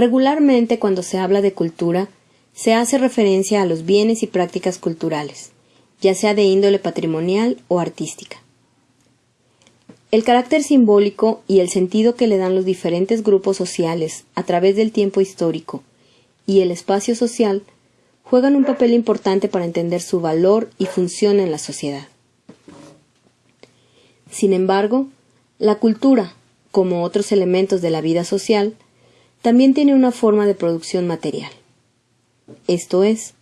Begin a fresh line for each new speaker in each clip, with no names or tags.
Regularmente cuando se habla de cultura, se hace referencia a los bienes y prácticas culturales, ya sea de índole patrimonial o artística. El carácter simbólico y el sentido que le dan los diferentes grupos sociales a través del tiempo histórico y el espacio social juegan un papel importante para entender su valor y función en la sociedad. Sin embargo, la cultura, como otros elementos de la vida social, también tiene una forma de producción material. Esto es,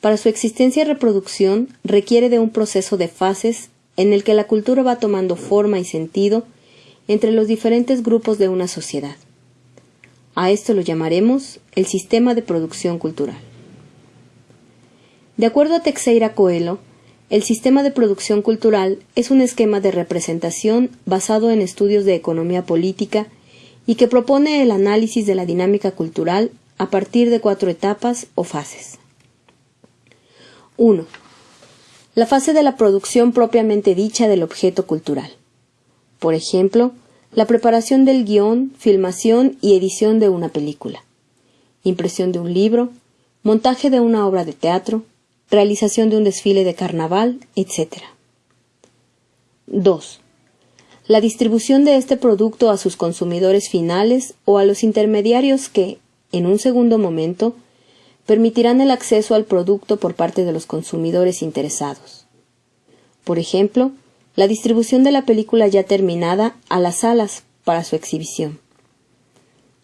para su existencia y reproducción requiere de un proceso de fases en el que la cultura va tomando forma y sentido entre los diferentes grupos de una sociedad. A esto lo llamaremos el sistema de producción cultural. De acuerdo a Teixeira Coelho, el sistema de producción cultural es un esquema de representación basado en estudios de economía política y que propone el análisis de la dinámica cultural a partir de cuatro etapas o fases. 1. La fase de la producción propiamente dicha del objeto cultural. Por ejemplo, la preparación del guion, filmación y edición de una película, impresión de un libro, montaje de una obra de teatro, realización de un desfile de carnaval, etc. 2. La distribución de este producto a sus consumidores finales o a los intermediarios que, en un segundo momento, permitirán el acceso al producto por parte de los consumidores interesados. Por ejemplo, la distribución de la película ya terminada a las salas para su exhibición.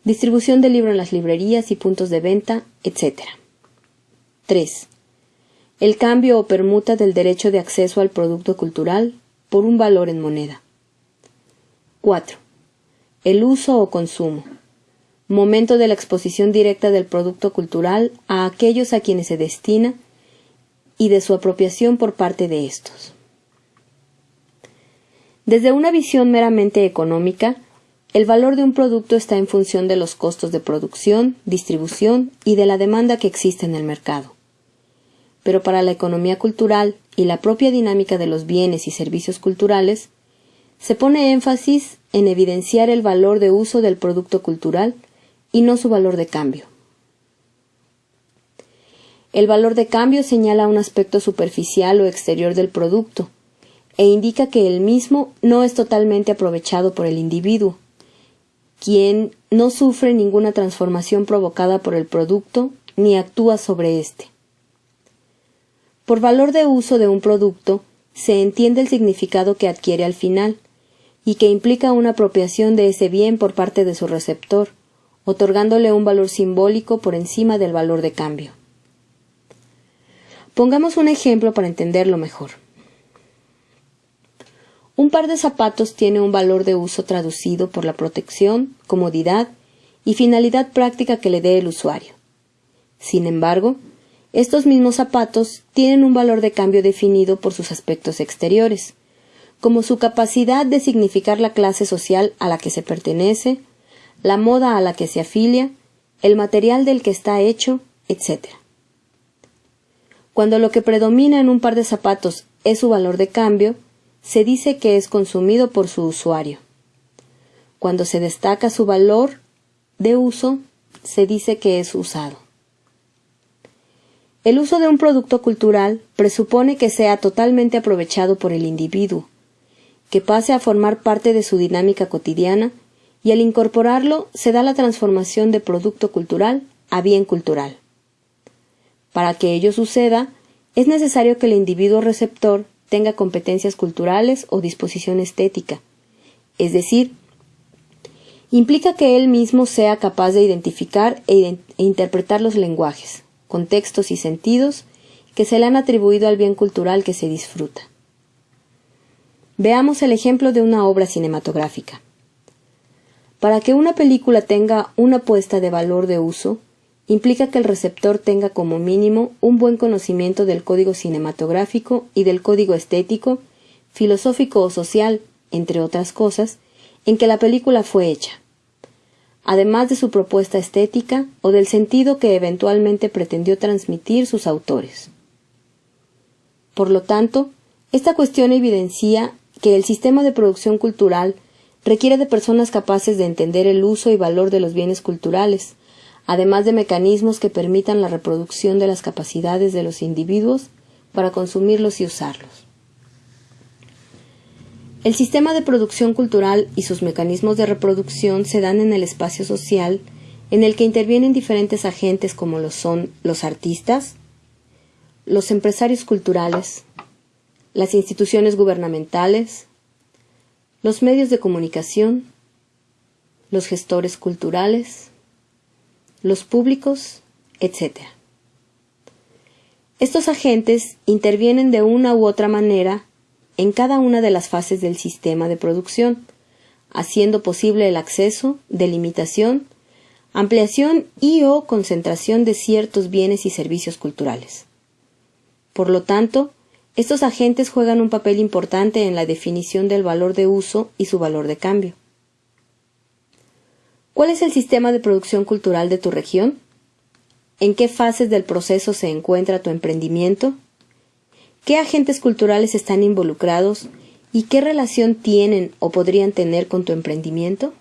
Distribución del libro en las librerías y puntos de venta, etc. 3 el cambio o permuta del derecho de acceso al producto cultural por un valor en moneda. 4. El uso o consumo. Momento de la exposición directa del producto cultural a aquellos a quienes se destina y de su apropiación por parte de estos. Desde una visión meramente económica, el valor de un producto está en función de los costos de producción, distribución y de la demanda que existe en el mercado pero para la economía cultural y la propia dinámica de los bienes y servicios culturales, se pone énfasis en evidenciar el valor de uso del producto cultural y no su valor de cambio. El valor de cambio señala un aspecto superficial o exterior del producto e indica que el mismo no es totalmente aprovechado por el individuo, quien no sufre ninguna transformación provocada por el producto ni actúa sobre éste. Por valor de uso de un producto se entiende el significado que adquiere al final, y que implica una apropiación de ese bien por parte de su receptor, otorgándole un valor simbólico por encima del valor de cambio. Pongamos un ejemplo para entenderlo mejor. Un par de zapatos tiene un valor de uso traducido por la protección, comodidad y finalidad práctica que le dé el usuario. Sin embargo, estos mismos zapatos tienen un valor de cambio definido por sus aspectos exteriores, como su capacidad de significar la clase social a la que se pertenece, la moda a la que se afilia, el material del que está hecho, etc. Cuando lo que predomina en un par de zapatos es su valor de cambio, se dice que es consumido por su usuario. Cuando se destaca su valor de uso, se dice que es usado. El uso de un producto cultural presupone que sea totalmente aprovechado por el individuo, que pase a formar parte de su dinámica cotidiana y al incorporarlo se da la transformación de producto cultural a bien cultural. Para que ello suceda, es necesario que el individuo receptor tenga competencias culturales o disposición estética, es decir, implica que él mismo sea capaz de identificar e, interpretar los lenguajes, contextos y sentidos que se le han atribuido al bien cultural que se disfruta. Veamos el ejemplo de una obra cinematográfica. Para que una película tenga una puesta de valor de uso, implica que el receptor tenga como mínimo un buen conocimiento del código cinematográfico y del código estético, filosófico o social, entre otras cosas, en que la película fue hecha además de su propuesta estética o del sentido que eventualmente pretendió transmitir sus autores. Por lo tanto, esta cuestión evidencia que el sistema de producción cultural requiere de personas capaces de entender el uso y valor de los bienes culturales, además de mecanismos que permitan la reproducción de las capacidades de los individuos para consumirlos y usarlos. El sistema de producción cultural y sus mecanismos de reproducción se dan en el espacio social en el que intervienen diferentes agentes como lo son los artistas, los empresarios culturales, las instituciones gubernamentales, los medios de comunicación, los gestores culturales, los públicos, etc. Estos agentes intervienen de una u otra manera en cada una de las fases del sistema de producción, haciendo posible el acceso, delimitación, ampliación y o concentración de ciertos bienes y servicios culturales. Por lo tanto, estos agentes juegan un papel importante en la definición del valor de uso y su valor de cambio. ¿Cuál es el sistema de producción cultural de tu región? ¿En qué fases del proceso se encuentra tu emprendimiento? ¿Qué agentes culturales están involucrados y qué relación tienen o podrían tener con tu emprendimiento?